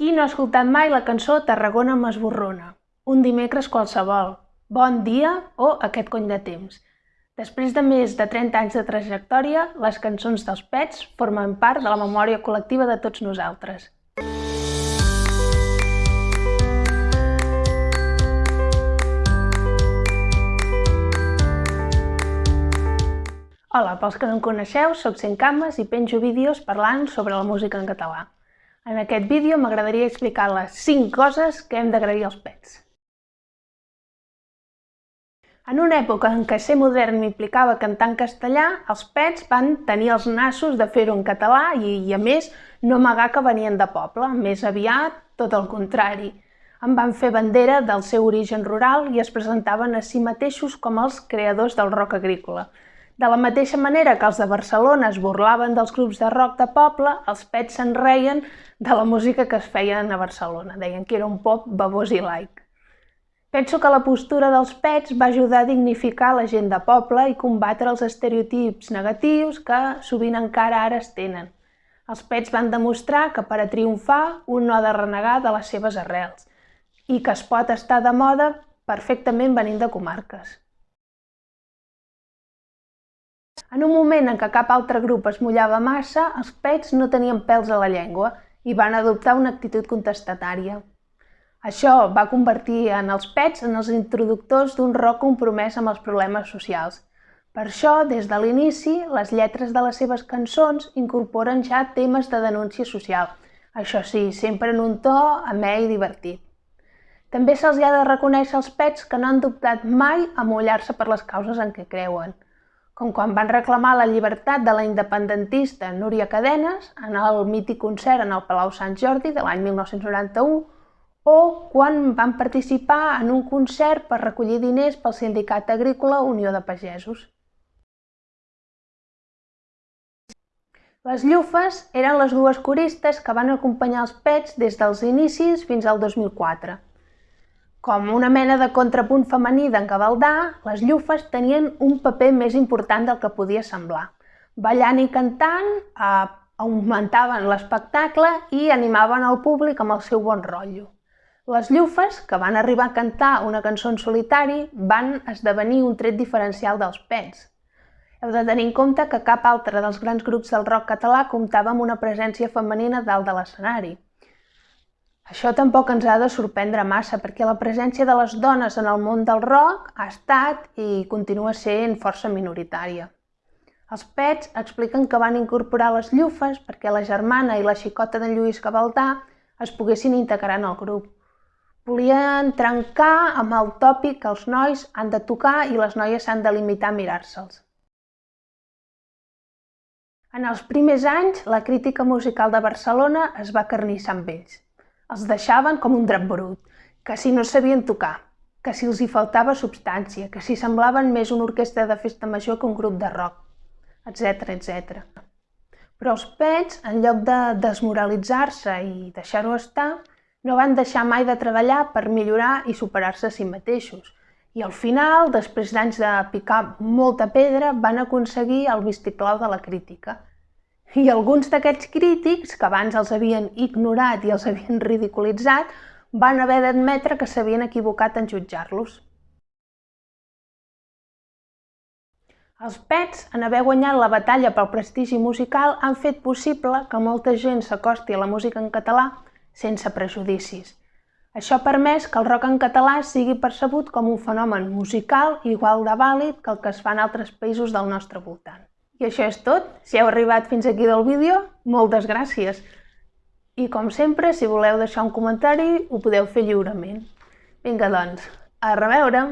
Qui no ha escoltat mai la cançó Tarragona m'esborrona? Un dimecres qualsevol, bon dia o aquest cony de temps. Després de més de 30 anys de trajectòria, les cançons dels Pets formen part de la memòria col·lectiva de tots nosaltres. Hola, pels que no em coneixeu, Cent Cames i penjo vídeos parlant sobre la música en català. En aquest vídeo m'agradaria explicar les 5 coses que hem d'agrair als pets. En una època en què ser modern implicava cantar en castellà, els pets van tenir els nassos de fer-ho en català i, i, a més, no amagar que venien de poble, més aviat tot el contrari. En van fer bandera del seu origen rural i es presentaven a si mateixos com els creadors del rock agrícola. De la mateixa manera que els de Barcelona es burlaven dels grups de rock de poble, els pets se'n reien de la música que es feien a Barcelona. Deien que era un pop babós i laic. Penso que la postura dels pets va ajudar a dignificar la gent de poble i combatre els estereotips negatius que sovint encara ara es tenen. Els pets van demostrar que per a triomfar un no ha de renegar de les seves arrels i que es pot estar de moda perfectament venint de comarques. En un moment en què cap altre grup es mullava massa, els pets no tenien pèls a la llengua i van adoptar una actitud contestatària. Això va convertir en els pets en els introductors d'un rock compromès amb els problemes socials. Per això, des de l'inici, les lletres de les seves cançons incorporen ja temes de denúncia social. Això sí, sempre en un to amè i divertit. També se'ls ha de reconèixer als pets que no han dubtat mai a mullar-se per les causes en què creuen com quan van reclamar la llibertat de la independentista Núria Cadenes en el mític concert en el Palau Sant Jordi de l'any 1991 o quan van participar en un concert per recollir diners pel Sindicat Agrícola Unió de Pagesos. Les llufes eren les dues coristes que van acompanyar els pets des dels inicis fins al 2004. Com una mena de contrapunt femení d'en Gavaldà, les llufes tenien un paper més important del que podia semblar. Ballant i cantant, eh, augmentaven l'espectacle i animaven el públic amb el seu bon rotllo. Les llufes, que van arribar a cantar una cançó en solitari, van esdevenir un tret diferencial dels pets. Heu de tenir en compte que cap altre dels grans grups del rock català comptava amb una presència femenina dalt de l'escenari. Això tampoc ens ha de sorprendre massa, perquè la presència de les dones en el món del rock ha estat i continua sent força minoritària. Els Pets expliquen que van incorporar les llufes perquè la germana i la xicota d'en Lluís Gavaldà es poguessin integrar en el grup. Volien trencar amb el tòpic que els nois han de tocar i les noies s'han de limitar a mirar-se'ls. En els primers anys, la crítica musical de Barcelona es va carnissar amb ells. Els deixaven com un drap brut, que si no sabien tocar, que si els hi faltava substància, que si semblaven més una orquestra de festa major que un grup de rock, etc etc. Però els pets, en lloc de desmoralitzar-se i deixar-ho estar, no van deixar mai de treballar per millorar i superar-se a si mateixos. I al final, després d'anys de picar molta pedra, van aconseguir el vistiplau de la crítica – i alguns d'aquests crítics, que abans els havien ignorat i els havien ridiculitzat, van haver d'admetre que s'havien equivocat en jutjar-los. Els Pets, en haver guanyat la batalla pel prestigi musical, han fet possible que molta gent s'acosti a la música en català sense prejudicis. Això ha permès que el rock en català sigui percebut com un fenomen musical igual de vàlid que el que es fa en altres països del nostre voltant. I això és tot. Si heu arribat fins aquí del vídeo, moltes gràcies. I com sempre, si voleu deixar un comentari, ho podeu fer lliurement. Vinga, doncs, a reveure!